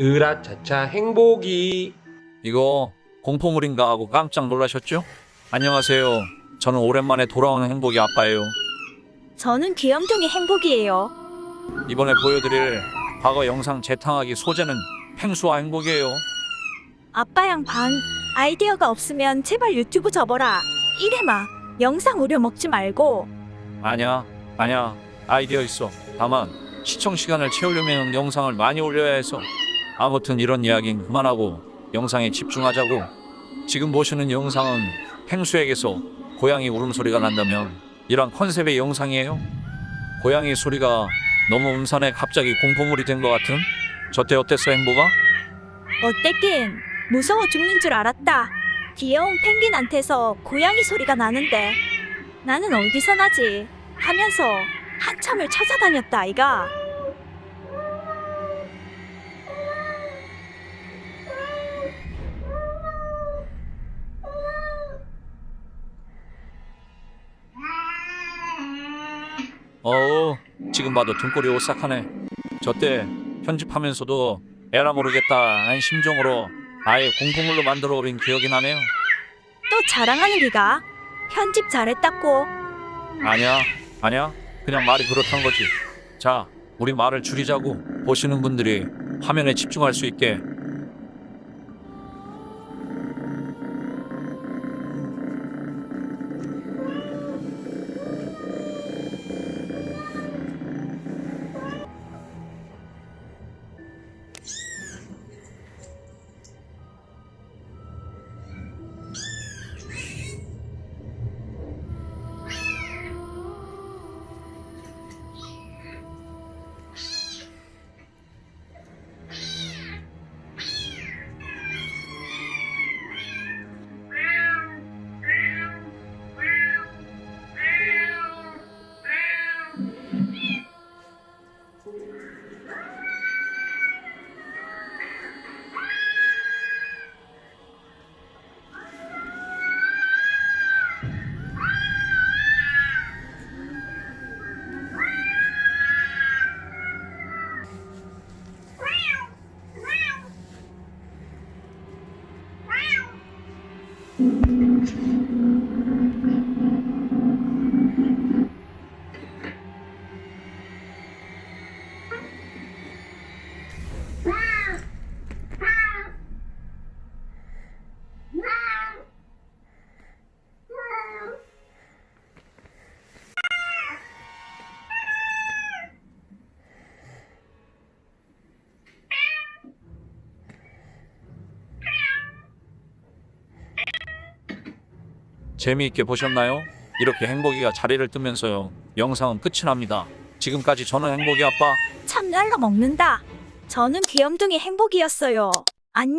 으라차차 행복이 이거 공포물인가 하고 깜짝 놀라셨죠? 안녕하세요. 저는 오랜만에 돌아오는 행복이 아빠예요. 저는 귀염둥이 행복이에요. 이번에 보여드릴 과거 영상 재탕하기 소재는 펭수와 행복이에요. 아빠 양 반 아이디어가 없으면 제발 유튜브 접어라. 이래마 영상 오려 먹지 말고 아니야, 아니야. 아이디어 있어. 다만 시청 시간을 채우려면 영상을 많이 올려야 해서 아무튼 이런 이야기는 그만하고 영상에 집중하자고. 지금 보시는 영상은 펭수에게서 고양이 울음소리가 난다면 이런 컨셉의 영상이에요. 고양이 소리가 너무 음산해 갑자기 공포물이 된 것 같은? 저때 어땠어 행복아? 어땠긴 무서워 죽는 줄 알았다. 귀여운 펭귄한테서 고양이 소리가 나는데 나는 어디서 나지 하면서 한참을 찾아다녔다 아이가. 어우 지금 봐도 등골이 오싹하네 저때 편집하면서도 에라 모르겠다 한 심정으로 아예 공포물로 만들어 버린 기억이 나네요 또 자랑하는 기가 편집 잘했다고. 아니야 아니야 그냥 말이 그렇단 거지. 자 우리 말을 줄이자고 보시는 분들이 화면에 집중할 수 있게 재미있게 보셨나요? 이렇게 행복이가 자리를 뜨면서요 영상은 끝이 납니다 지금까지 저는 행복이 아빠 참 날라 먹는다. 저는 귀염둥이 행복이었어요. 안녕.